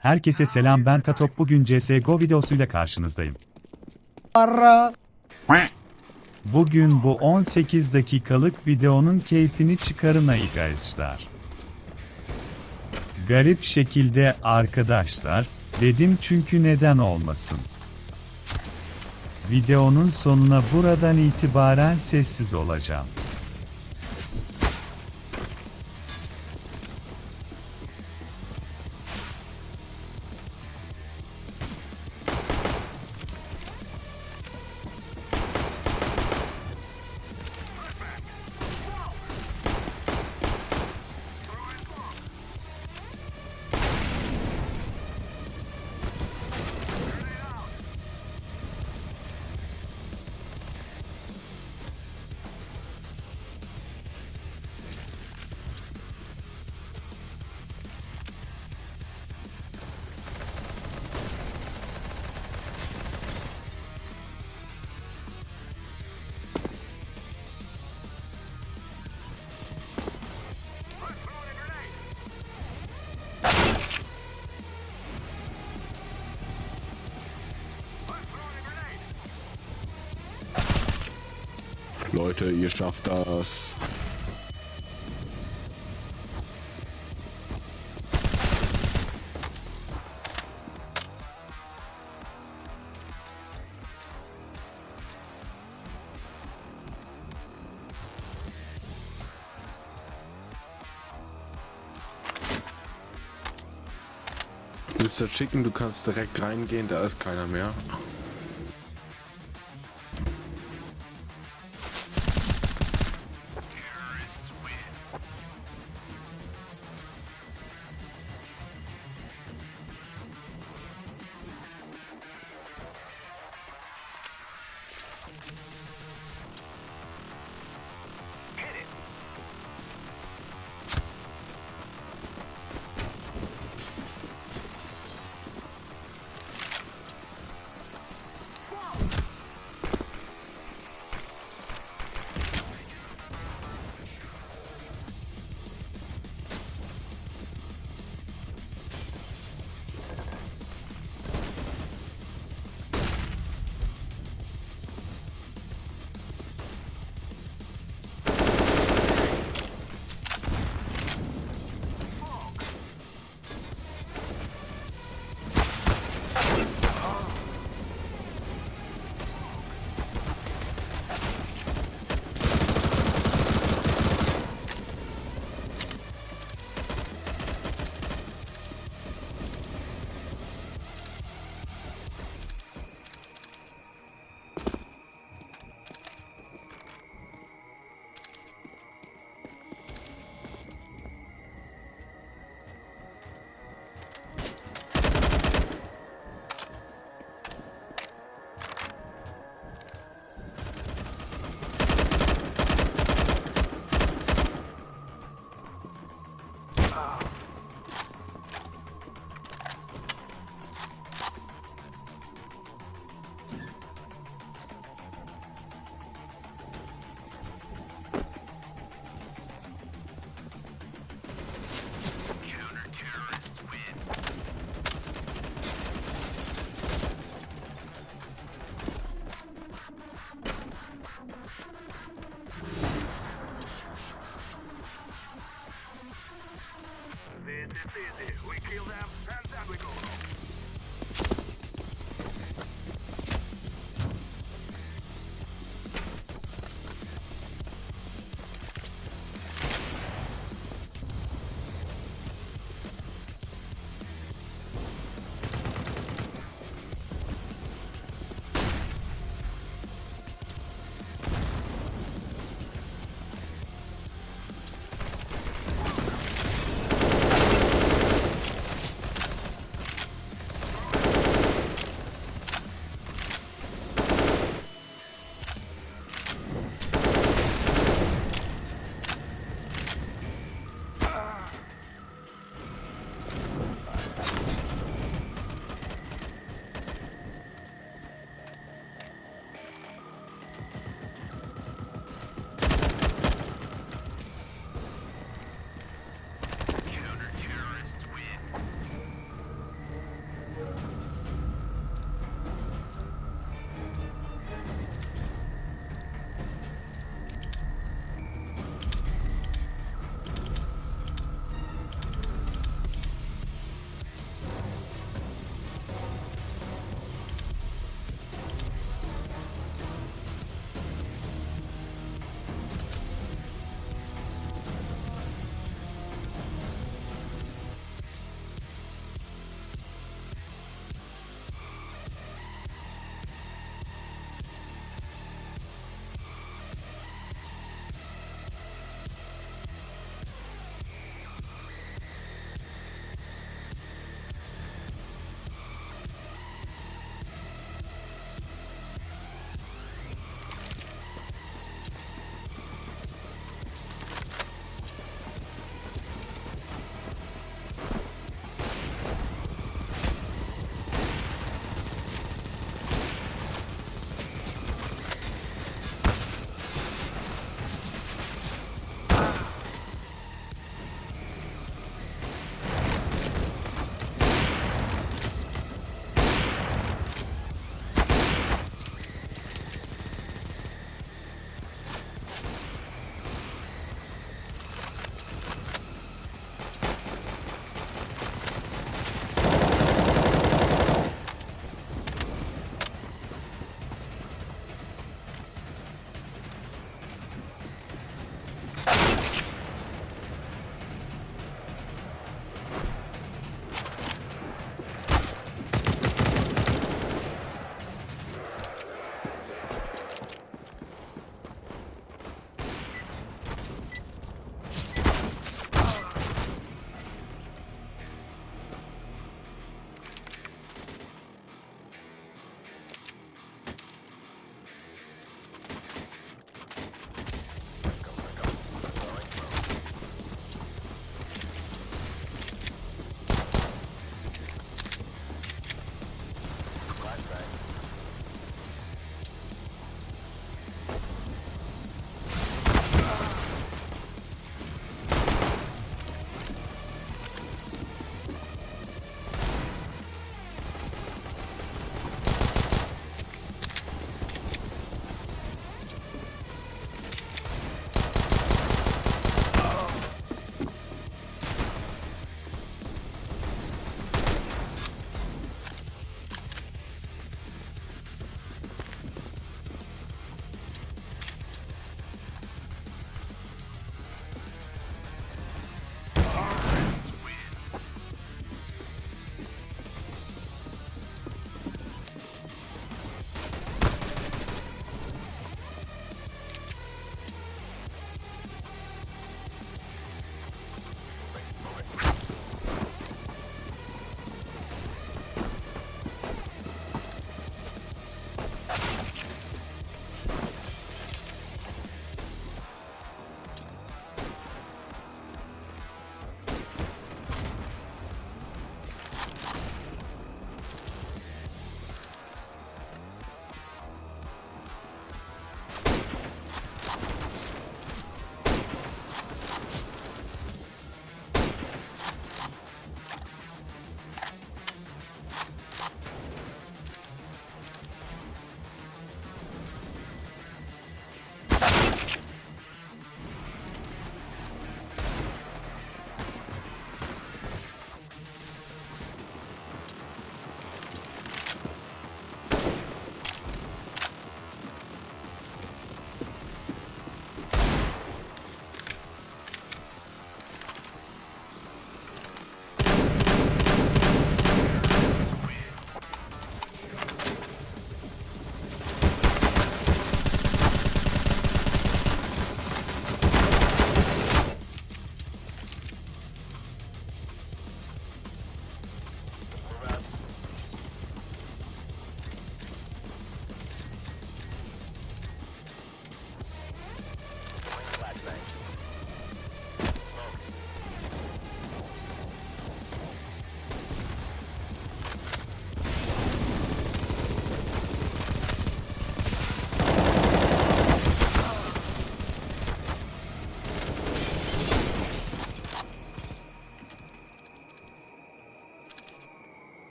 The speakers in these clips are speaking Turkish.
Herkese selam ben Tatop bugün CSGO videosuyla karşınızdayım. Para. Bugün bu 18 dakikalık videonun keyfini çıkarın arkadaşlar. Garip şekilde arkadaşlar, dedim çünkü neden olmasın. Videonun sonuna buradan itibaren sessiz olacağım. Leute, ihr schafft das. Mr. Chicken, du kannst direkt reingehen, da ist keiner mehr. This easy. We kill them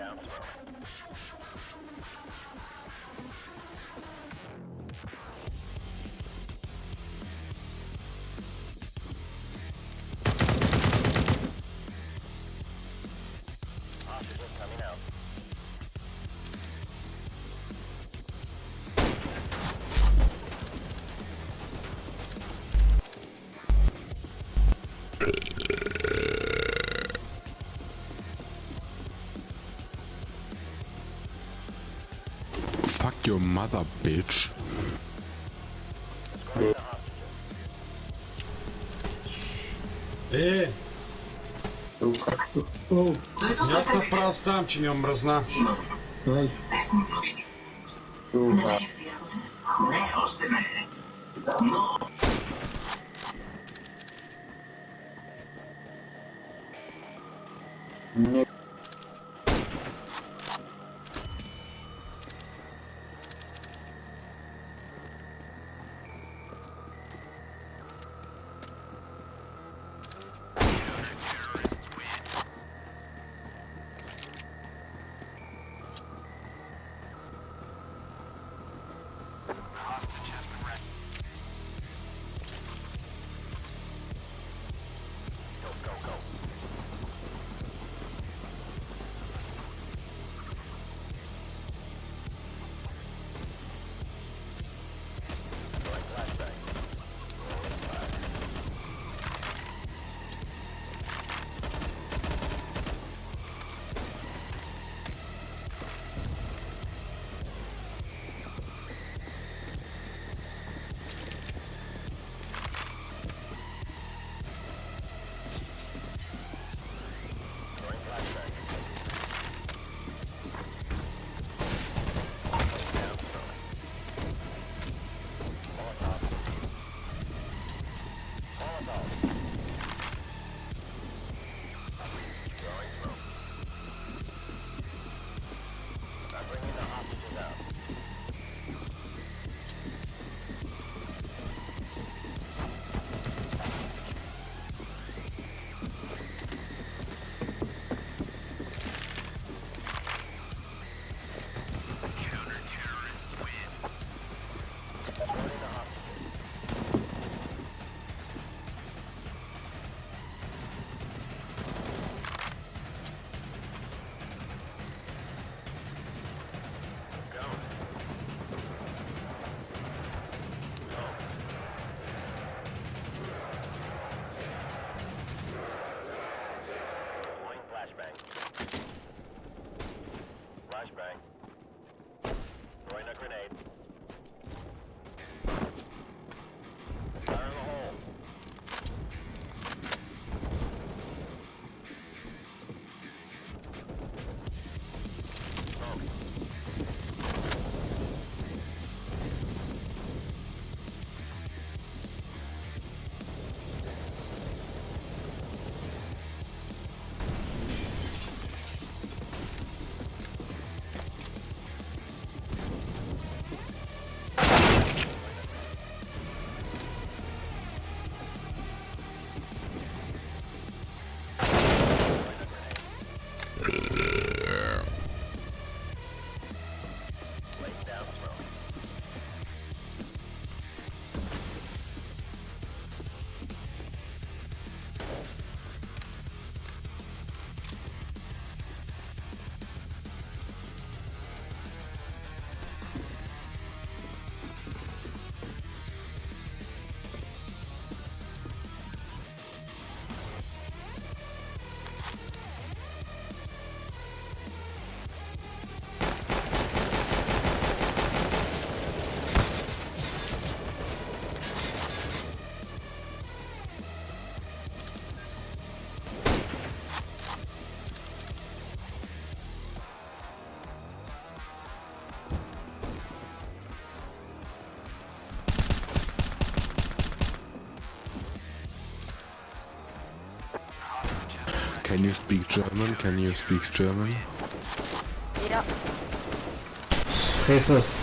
down. your mother, bitch. Е! Ясно прав ставам, че ми е омръзна. Can you speak German? Can you speak German? Ja. Fresse.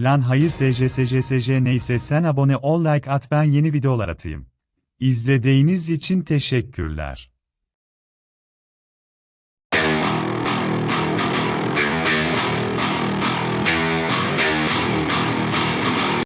Lan hayır SJSJSJ neyse sen abone ol like at ben yeni videolar atayım. İzlediğiniz için teşekkürler.